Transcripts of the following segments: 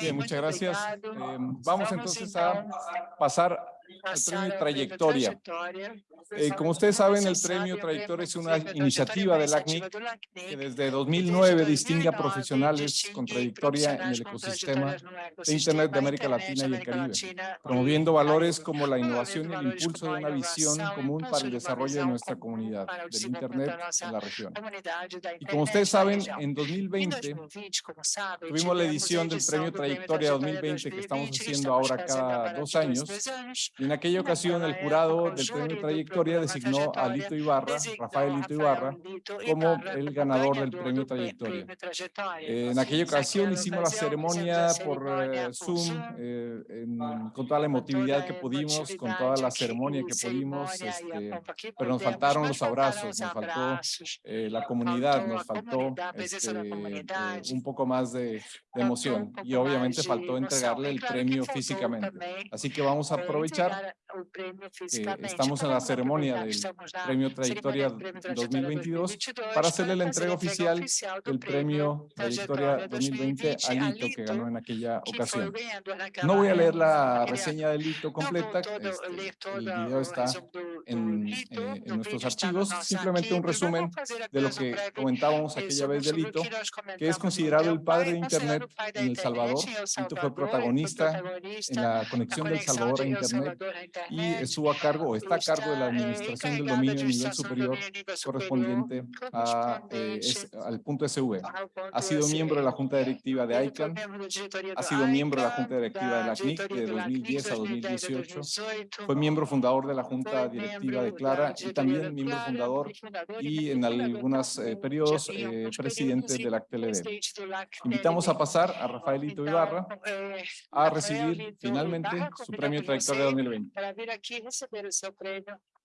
Bien, muchas gracias. Eh, vamos entonces a pasar al premio Trayectoria. Eh, como ustedes saben, el premio Trayectoria es una iniciativa del ACNIC que desde 2009 distingue a profesionales con trayectoria en el ecosistema de Internet de América Latina y el Caribe, promoviendo valores como la innovación y el impulso de una visión común para el desarrollo de nuestra comunidad del Internet en la región. Y como ustedes saben, en 2020 tuvimos la edición del premio Trayectoria 2020 que estamos haciendo ahora cada dos años. Y en aquella ocasión el jurado del premio Trayectoria designó a Lito Ibarra, Rafael Lito Ibarra, como el ganador del premio Trayectoria. en aquella ocasión hicimos la ceremonia por eh, Zoom, eh, con toda la emotividad que pudimos, con toda la ceremonia que pudimos, este, pero nos faltaron los abrazos, nos faltó eh, la comunidad, nos faltó este, un poco más de, de emoción y obviamente faltó entregarle el premio físicamente. Así que vamos a aprovechar estamos en la ceremonia del Premio Trayectoria 2022 para hacerle la entrega oficial del Premio Trayectoria 2020 a Lito que ganó en aquella ocasión. No voy a leer la reseña del Lito completa, este, el video está en, eh, en, nuestros archivos, simplemente un resumen de lo que comentábamos aquella vez de Lito, que es considerado el padre de Internet en El Salvador. Lito fue protagonista en la conexión del Salvador a Internet y estuvo a cargo o está a cargo de la administración del dominio a nivel superior correspondiente a, eh, al punto SV. Ha sido miembro de la Junta Directiva de ICANN, ha sido miembro de la Junta Directiva de la CNIC de 2010 a 2018, fue miembro fundador de la Junta Directiva de Clara y también miembro fundador y en algunos eh, periodos eh, presidente de la TLD. Invitamos a pasar a Rafaelito Ibarra a recibir finalmente su premio Trayectoria 2020.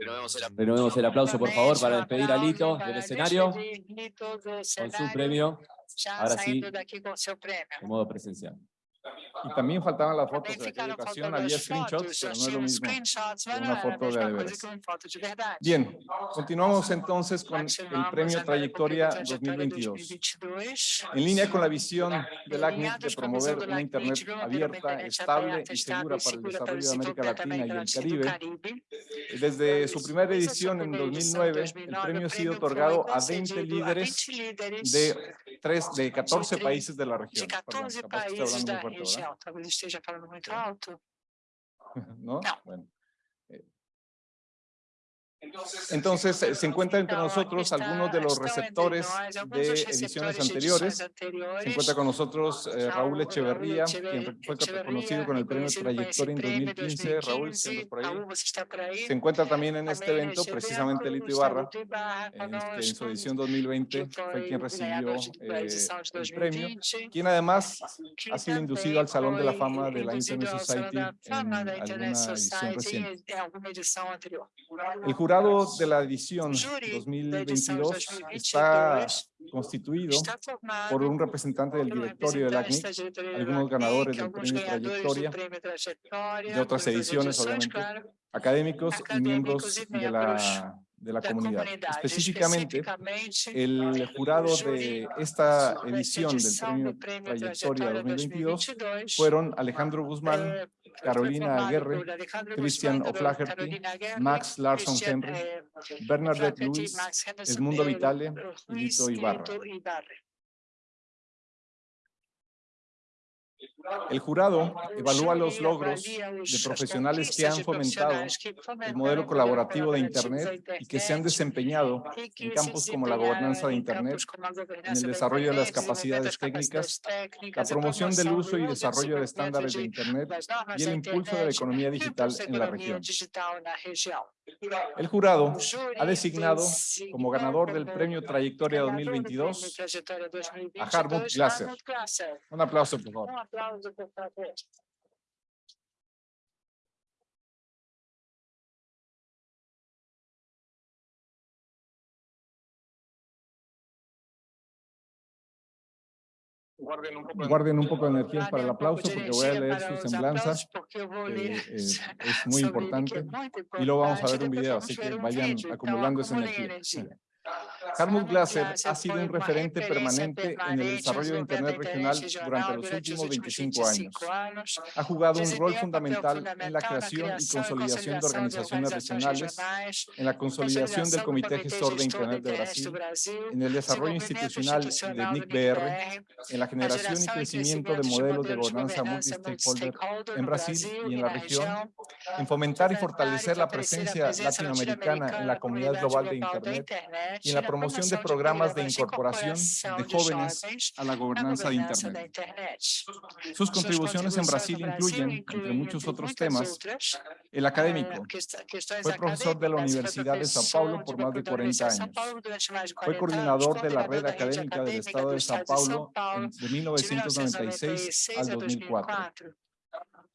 seu prêmio Trajetória 2020, finalmente. Renovemos el, aplauso, por favor, para despedir a Lito del escenario con su premio. Ahora sí, en modo presencial. Y también faltaban las fotos de aquella ocasión, había screenshots, pero no es lo mismo una foto de verdad. Bien, continuamos entonces con el Premio Trayectoria 2022. En línea con la visión del ACNIC de promover una Internet abierta, estable y segura para el desarrollo de América Latina y el Caribe, desde su primera edición en 2009, el premio ha sido otorgado a 20 líderes de, 3, de 14 países de la región. Perdón, região. Talvez esteja falando muito alto. Não? Não. Bueno. Entonces, se encuentra entre nosotros algunos de los receptores de ediciones anteriores. Se encuentra con nosotros eh, Raúl Echeverría, quien fue reconocido con el premio Trayectoria en 2015. Raúl, por ahí? Se encuentra también en este evento precisamente Lito Ibarra, en, en su edición 2020 fue quien recibió eh, el premio, quien además ha sido inducido al Salón de la Fama de la Internet Society en alguna edición reciente. El jurado de la edición 2022 está constituido por un representante del directorio del ACNIC, algunos ganadores del premio Trayectoria, de otras ediciones, obviamente, académicos y miembros de la de la, comunidad. Específicamente, el jurado de esta edición del Premio Trayectoria 2022 fueron Alejandro Guzmán, eh, Carolina Aguirre, Christian O'Flaherty, Max Larson Henry, Bernadette Luis, Edmundo Vitale y Lito Ibarra. El jurado evalúa los logros de profesionales que han fomentado el modelo colaborativo de Internet y que se han desempeñado en campos como la gobernanza de Internet, en el desarrollo de las capacidades técnicas, la promoción del uso y desarrollo de estándares de Internet y el impulso de la economía digital en la región. El jurado ha designado como ganador del Premio Trayectoria ganador do 2022 Prêmio Trajetória 2022, a. Hartmut Glasser. Un aplauso, por favor. Guarden un poco de energías para el aplauso porque voy a leer su semblanza. ler eh, es muy importante. Y luego vamos a ver un video, así que vayan acumulando esa energía. Glasser Glasser ha sido un referente permanente en el desarrollo de Internet regional durante los últimos últimos 25 años. 25 anos. Ha jugado un rol fundamental en la creación y consolidación de organizaciones regionales, en la consolidación del Comité Gestor de Internet de Brasil, en el desarrollo institucional de NIC-BR, en la generación y crecimiento de modelos de gobernanza multi-stakeholder en Brasil y en la región, en fomentar y fortalecer la presencia latinoamericana en la comunidad global de Internet y en la promoción de programas de incorporación de jóvenes a la gobernanza de Internet. Sus contribuciones en Brasil incluyen, entre muchos otros temas, el académico. Fue profesor de la Universidad de Sao Paulo por más de 40 años. Fue coordinador de la red académica del Estado de Sao Paulo de 1996 al 2004.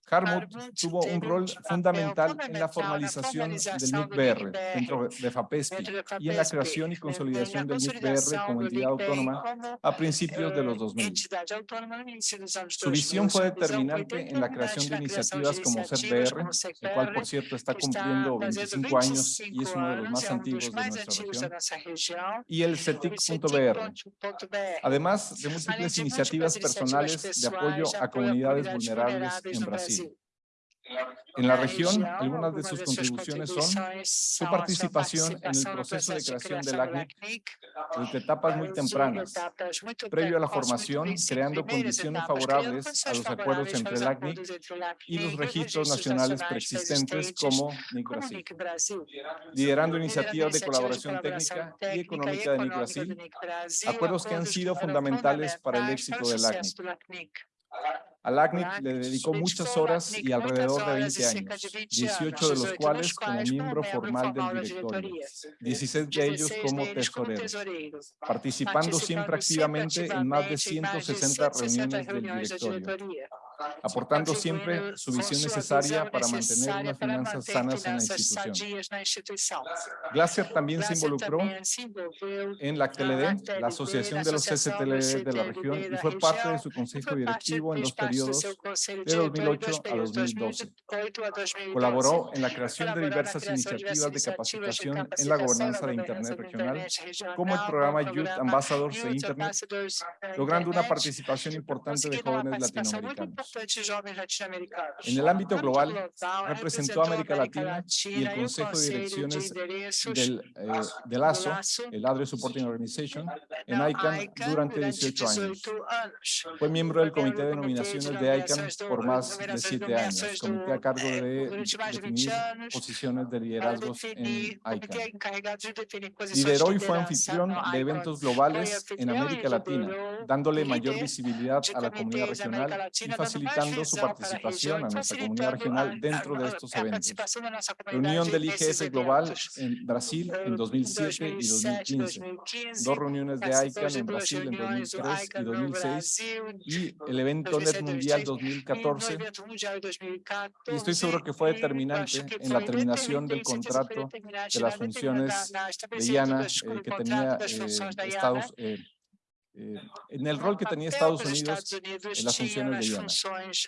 Hartmut tuvo un rol fundamental en la formalización del NIC-BR dentro de FAPESPI y en la creación y consolidación del NIC-BR como entidad autónoma a principios de los 2000. Su visión fue determinante en la creación de iniciativas como CERBR, el cual por cierto está cumpliendo 25 años y es uno de los más antiguos de nuestra región, y el CETIC.br, además de múltiples iniciativas personales de apoyo a comunidades vulnerables en Brasil. En la región, algunas de sus contribuciones son su participación en el proceso de creación del ACNIC desde etapas muy tempranas, previo a la formación, creando condiciones favorables a los acuerdos entre el ACNIC y los registros nacionales preexistentes como NIC Brasil, liderando iniciativas de colaboración técnica y económica de NIC Brasil, acuerdos que han sido fundamentales para el éxito del ACNIC. Al ACNIC le dedicó muchas horas y alrededor de 20 años, 18 de los cuales como miembro formal del directorio, 16 de ellos como tesorero, participando siempre activamente en más de 160 reuniones del directorio, aportando siempre su visión necesaria para mantener unas finanzas sanas en la institución. Glasser también se involucró en la CTLD, la Asociación de los CCTLD de la región, y fue parte de su consejo directivo en los periodos de 2008 a 2012. Colaboró en la creación de diversas iniciativas de capacitación en la gobernanza de Internet regional, como el programa Youth Ambassadors de Internet, logrando una participación importante de jóvenes latinoamericanos. En el ámbito global, representó a América Latina y el Consejo de Direcciones del, eh, del ASO, el Adre Supporting Organization, en ICANN durante 18 años. Fue miembro del Comité de Nominaciones de ICANN por más de 7 años, comité a cargo de definir posiciones de liderazgos en ICANN. Lideró y fue anfitrión de eventos globales en América Latina, dándole mayor visibilidad a la comunidad regional y facilitando su participación a nuestra comunidad regional dentro de estos eventos. Reunión del IGF Global en Brasil en 2007 y 2015. Dos reuniones de ICANN en Brasil en 2003 y 2006 y el evento NET Mundial 2014. Y estoy seguro que fue determinante en la terminación del contrato de las funciones de IANA eh, que tenía eh, Estados eh, eh, en el rol que tenía Estados Unidos en las funciones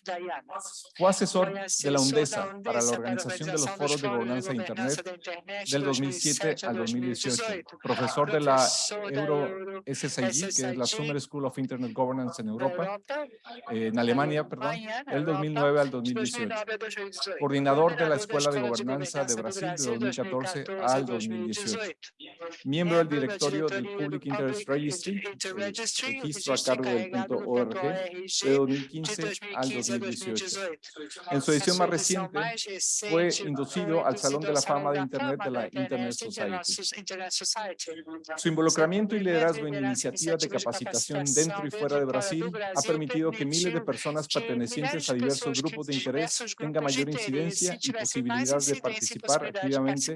de IANA. Fue asesor de la UNDESA para la Organización de los Foros de Gobernanza de Internet del 2007 al 2018, profesor de la Euro SSIG, que es la Summer School of Internet Governance en Europa, eh, en Alemania, perdón, del 2009 al 2018, coordinador de la Escuela de Gobernanza de Brasil de 2014 al 2018, miembro del directorio del Public Interest Registry, registro a cargo del punto .org de 2015 al 2018. En su edición más reciente, fue inducido al Salón de la Fama de Internet de la Internet Society. Su involucramiento y liderazgo en iniciativas de capacitación dentro y fuera de Brasil ha permitido que miles de personas pertenecientes a diversos grupos de interés tengan mayor incidencia y posibilidad de participar activamente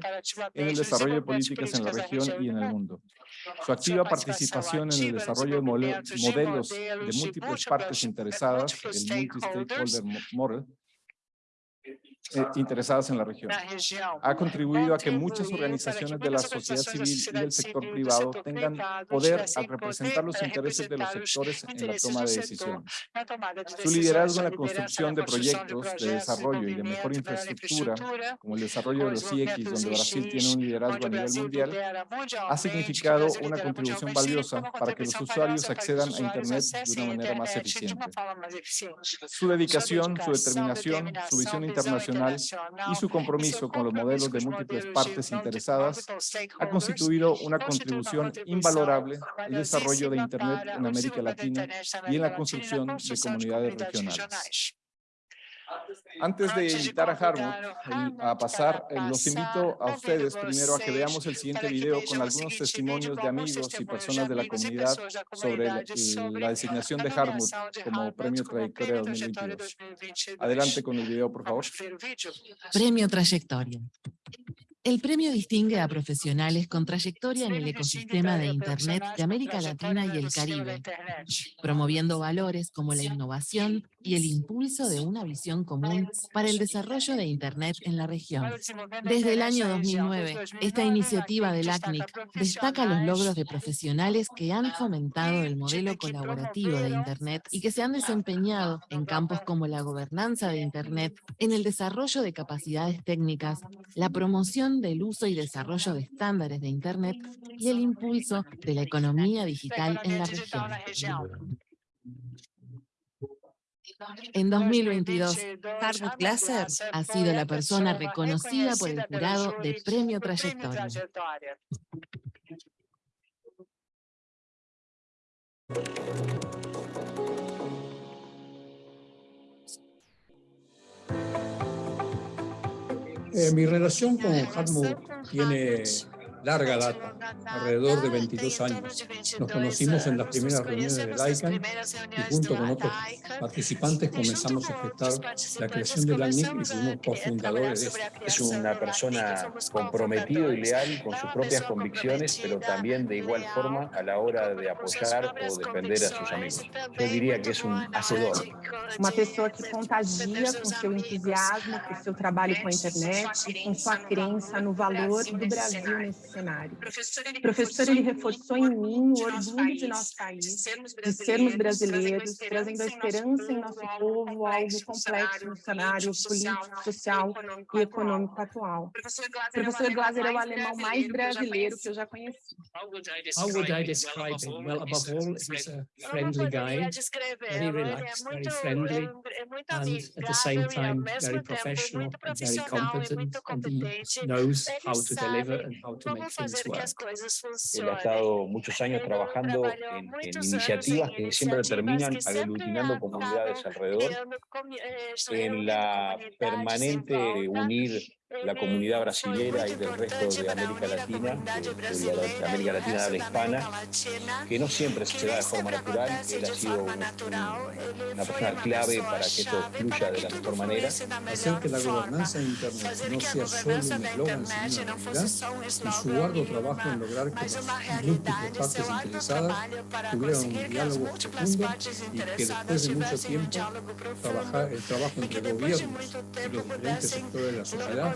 en el desarrollo de políticas en la región y en el mundo. Su activa participación en el desarrollo de modelos de múltiples partes interesadas, el Multi-Stakeholder Model, eh, interesadas en la región. Ha contribuido a que muchas organizaciones de la sociedad civil y del sector privado tengan poder al representar los intereses de los sectores en la toma de decisiones. Su liderazgo en la construcción de proyectos de desarrollo y de mejor infraestructura, como el desarrollo de los IX, donde Brasil tiene un liderazgo a nivel mundial, ha significado una contribución valiosa para que los usuarios accedan a Internet de una manera más eficiente. Su dedicación, su determinación, su visión internacional y su compromiso con los modelos de múltiples partes interesadas ha constituido una contribución invalorable al desarrollo de Internet en América Latina y en la construcción de comunidades regionales. Antes de invitar a Harmut a pasar, eh, los invito a ustedes primero a que veamos el siguiente video con algunos testimonios de amigos y personas de la comunidad sobre la, designación de Harmut como Premio Trayectoria 2022. Adelante con el video, por favor. Premio Trayectoria. El premio distingue a profesionales con trayectoria en el ecosistema de Internet de América Latina y el Caribe, promoviendo valores como la innovación y el impulso de una visión común para el desarrollo de Internet en la región. Desde el año 2009, esta iniciativa del ACNIC destaca los logros de profesionales que han fomentado el modelo colaborativo de Internet y que se han desempeñado en campos como la gobernanza de Internet, en el desarrollo de capacidades técnicas, la promoción del uso y desarrollo de estándares de Internet y el impulso de la economía digital en la región. En 2022, Harvard Glasser ha sido la persona reconocida por el jurado de Premio Trayectoria. Eh, mi relación con Hartmut tiene larga data, alrededor de 22 años. Nos conocimos en las primeras reuniones del ICANN y junto con otros participantes comenzamos a gestar la creación del ANIC y fuimos cofundadores de esto. Es una persona comprometida y leal con sus propias convicciones, pero también de igual forma a la hora de apoyar o defender a sus amigos. Yo diría que es un hacedor. Una persona que contagia con su entusiasmo, con su trabajo con internet, con su creencia no valor do Brasil cenário. O professor ele reforçou em mim o orgulho de nosso país, de sermos brasileiros, trazendo a esperança em nosso povo, algo complexo no cenário político, social e econômico atual. O professor Glaser é o alemão mais brasileiro que eu já conheci. How would I describe him? Well, above all, he's a friendly guy, very relaxed, very friendly, and at the same time, very professional and very competent, and he knows how to deliver and how to make Él ha estado muchos años trabajando en, iniciativas que siempre terminan aglutinando comunidades alrededor, en la permanente unir la comunidad brasilera y del resto de América Latina, de, la América Latina de hispana, que no siempre se da de forma natural. Él ha sido una persona clave para que esto fluya de la mejor manera. Hacer que la gobernanza de Internet no sea solo un eslogan, sino una realidad, y su arduo trabajo en lograr que las múltiples partes interesadas tuvieran un diálogo profundo y que después de mucho tiempo trabajar, el trabajo entre gobiernos y los diferentes sectores de la sociedad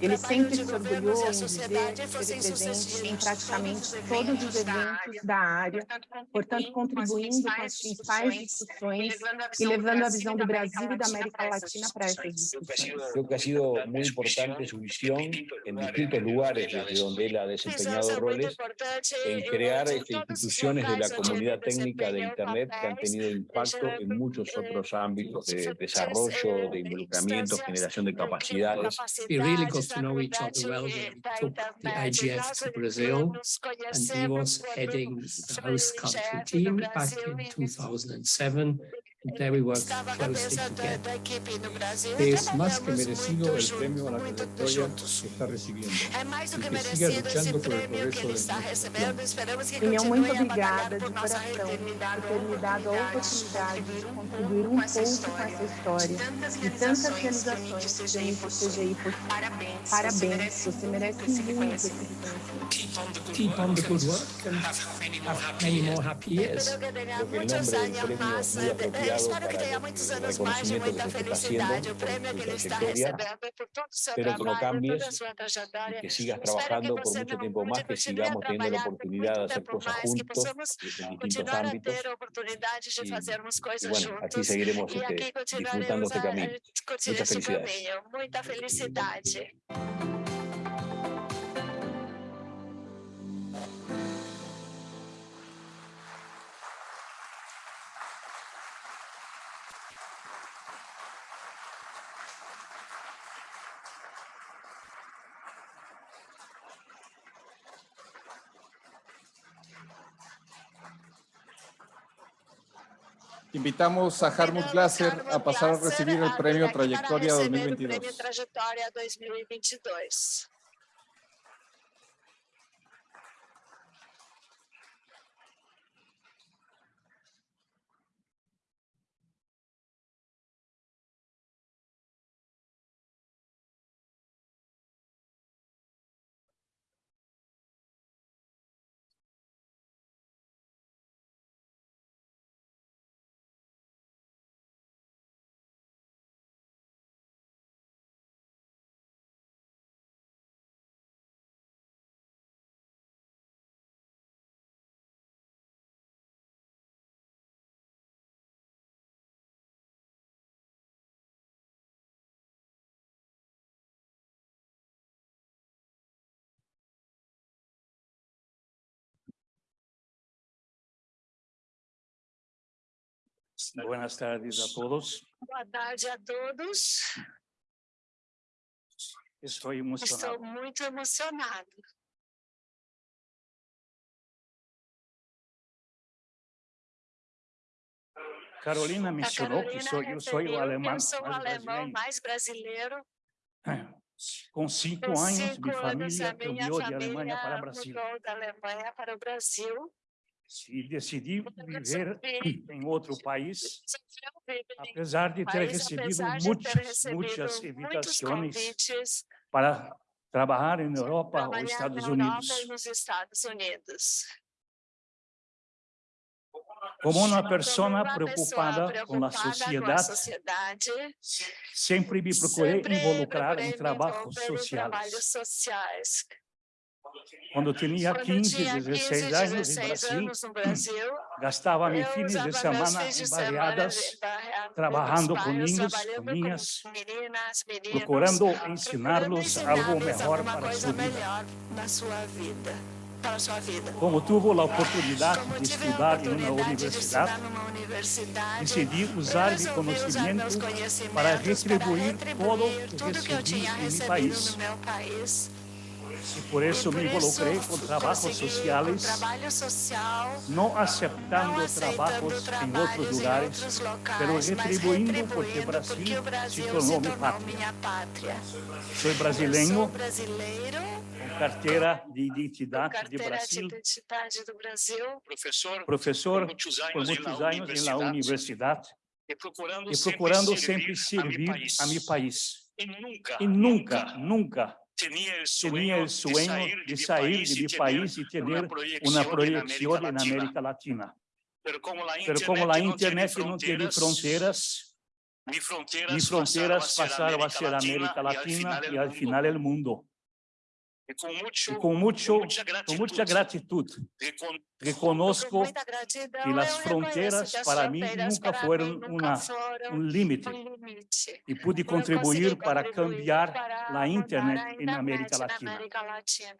Ele sempre se orgulhou dizer ser presente em praticamente todos os eventos da área, portanto, contribuindo com as principais discussões e levando a visão do Brasil e da América Latina para essas discussões. Creo que ha sido muy importante su visión en distintos lugares desde donde él ha desempeñado roles en crear instituciones de la comunidad técnica de Internet que han tenido impacto en muchos otros ámbitos de desarrollo, de involucramiento, generación de capacidad, capacidades. we really got to know each other well when we took the IGF to Brazil and he was heading the host country team back in 2007 There we work closely together. Es más que merecido el premio a la trayectoria que está recibiendo y que siga luchando por el progreso de nuestra nación. Daniel, muito obrigada de coração por ter me dado a oportunidade de contribuir um pouco com essa história. E tantas realizações que temos no CGI por Parabéns, você merece muito esse reconhecimento. Keep on the good work. and have many more happy years. Creo que el nombre del espero que tenha muitos anos mais de muita felicidade. O prêmio que ele está recebendo por todo o seu que trabalho, toda a sua trajetória. y que sigas que trabajando por você mucho não tiempo más, que continue sigamos a teniendo la trabalhar por oportunidad de muito hacer tempo cosas mais, que juntos distintos continuar a ámbitos. ter a oportunidade de fazermos coisas bueno, así juntos. seguiremos E este, aqui disfrutando continuaremos a camino. curtir Muchas esse felicidades. caminho. Muita felicidade. Invitamos a Harmut Glasser a pasar a recibir el premio Trayectoria Para receber o 2022. Buenas tardes a todos. Boa tarde a todos. Estou emocionado. muito emocionado. Carolina A mencionou que Carolina sou, eu sou o alemão eu sou mais alemão brasileiro. mais brasileiro. Com cinco Com anos, cinco minha anos, a família minha de Alemanha para família mudou da Alemanha para o Brasil. E decidi viver resolvi- em outro país, Resolveu viver em apesar de ter país, recebido apesar de ter muitas, recebido muitas muitos invitações convites para trabalhar em Europa ou trabalhar Estados na Europa Unidos. e nos Estados Unidos. Como uma Como pessoa uma pessoa preocupada com a preocupada com a sociedade, sociedade, sempre me procurei sempre involucrar procurei em me trabalhos envolver em sociais. Trabalhos sociais. Quando tinha Quando 15, tinha 16 15, anos no 16 Brasil, anos no Brasil, gastava meus eu fins de usava meus semana fins de semana variadas de- barreados trabalhando nos com bairros, ninhos, trabalhando com ninhas, meninas, meninos, procurando procurando ensiná-los algo ensiná-los melhor alguma para a coisa sua vida. melhor na sua vida, para a sua vida. Como tive a oportunidade Como de tive a estudar em uma oportunidade de estudar universidade, numa universidade, decidi eu usar meu resolvi usar meus conhecimento conhecimentos para retribuir todo retribuir o tudo que eu recebi tinha em meu recebido país. No meu país. E por isso E me por isso involucrei com trabalhos consegui sociais, um trabalho social, não não aceitando aceitando trabalhos em outros trabalhos em lugares, outros pero locais, mas retribuindo porque retribuindo Brasil porque o se Brasil se tornou minha tornou pátria. minha pátria. Sou Eu brasileiro, sou brasileiro, com carteira de com identidade de carteira de Brasil, identidade do Brasil, professor professor muitos por anos muitos na anos na universidade e procurando, e procurando sempre servir servir a mi país. a meu país. E nunca, E nunca, nunca tinha o tinha o sonho de sair de meu país e ter uma projeção na América Latina. Pero como a Pero como a internet não tem fronteiras, ni fronteras passaram a ser América Latina e al final el mundo. E com muito, E com muito, muita com muita gratitude, recon- com reconozco muita gratidão, que as eu fronteiras reconheço que as para mim fronteiras nunca para foram mim nunca uma- foram um limite um limite. e pude Eu contribuir consegui para contribuir cambiar para a mudar internet a na América internet na Latina. América Latina.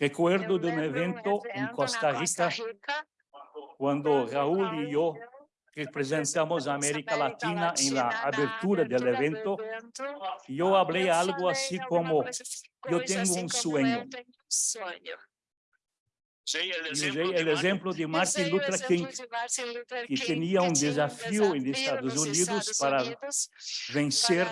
Recuerdo Eu de um lembro evento em evento Costa na Rica, Rica, quando Raul e eu representamos a América Latina en la abertura del evento. Yo hablé algo así como, yo tengo un sueño. Usei el Y ejemplo usé de el ejemplo de Martin Luther King, que tenía un desafío en Estados Unidos para vencer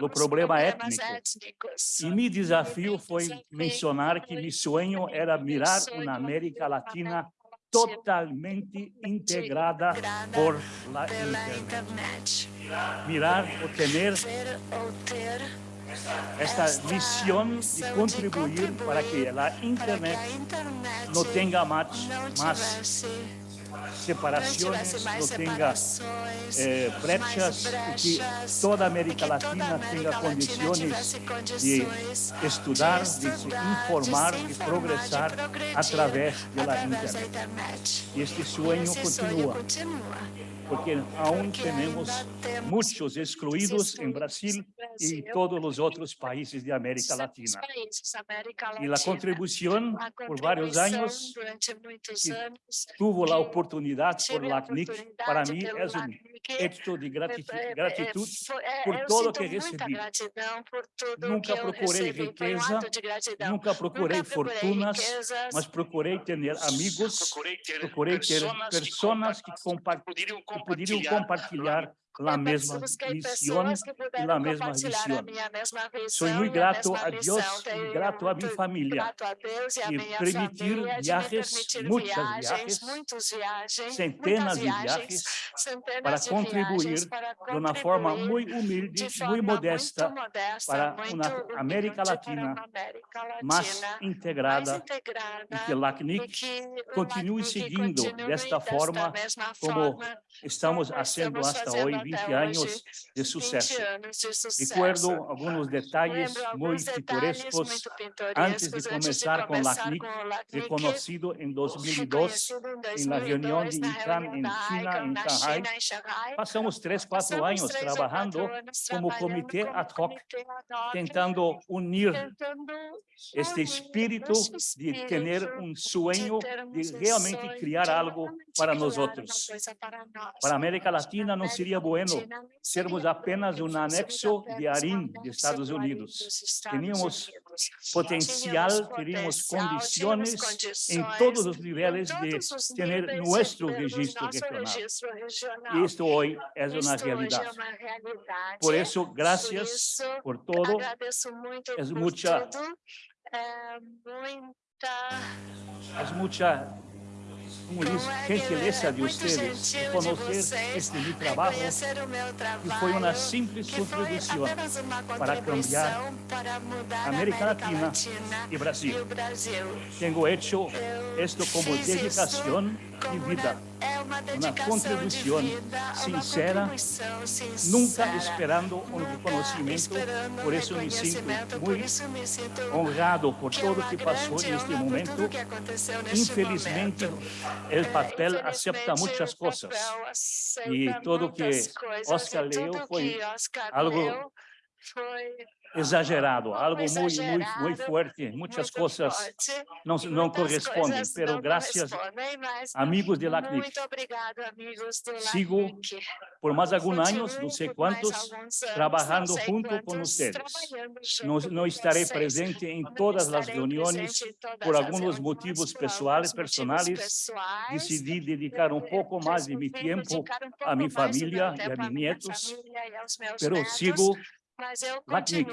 o problema étnico. E mi desafio foi mencionar que mi sueño era mirar uma América Latina totalmente integrada por la internet. Mirar o tener esta misión de contribuir para que la internet no tenga más, más separaciones, no tenga eh, brechas, y que toda América Latina tenga condiciones de estudar, de se informar, de progresar a través de la internet. Y este sueño continúa, porque aún tenemos muchos excluidos en Brasil y todos los otros países de América Latina. Y la contribución por varios años que tuvo la oportunidad por la CNIC, para mí es un hecho de gratitud, gratitud por todo lo que recibí. Nunca procurei riqueza, nunca procurei fortunas, mas procurei ter amigos, procurei ter pessoas que, compa que poderiam compartilhar la mesma misión y la misma visión. Soy muy grato a Dios y grato a mi familia y permitir viajes, muchos viajes, centenas de viajes para contribuir de una forma muy humilde, muy modesta para una América Latina más integrada y que la CNIC continúe siguiendo de esta forma como estamos haciendo hasta hoy 20 años de suceso. Recuerdo algunos detalles muy pintorescos antes de comenzar con la CNIC, reconocido en 2002 en la reunión de ICANN en China, en Shanghai. Pasamos tres, cuatro años trabajando como comité ad hoc, tentando unir este espíritu de tener un sueño de realmente crear algo para nosotros. Para América Latina no sería bueno sermos apenas um anexo de ARIN de Estados Unidos. Teníamos potencial, teríamos condições em todos os níveis de ter nosso registro regional. E isto hoje é uma realidade. Por isso, graças por todo. É muita es mucha como gentileza de ustedes de conocer este mi trabajo que foi uma simples contribuição para cambiar América Latina e Brasil. Tenho hecho esto como dedicação de vida, uma contribuição sincera, nunca esperando um reconhecimento, por isso me sinto muito honrado por todo o que passou neste momento. Infelizmente, o papel acepta muitas coisas e tudo que Oscar leu foi algo exagerado, algo muy, muy, muy fuerte. Muchas cosas no, no corresponden, pero gracias, amigos de la CNIC. Sigo por más algunos años, no sé cuántos, trabajando junto con ustedes. No, no estaré presente en todas las reuniones por algunos motivos personales, personales. Decidí dedicar un poco más de mi tiempo a mi familia y a mis nietos, pero sigo LACNIC.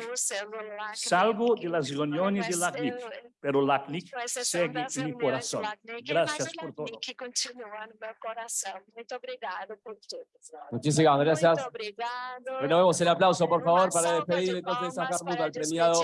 Salgo de las reuniones de LACNIC, pero LACNIC segue en mi corazón. Gracias por todo. Muchísimas gracias. Renovemos el aplauso, por favor, para despedir entonces a Carmuta, al premiado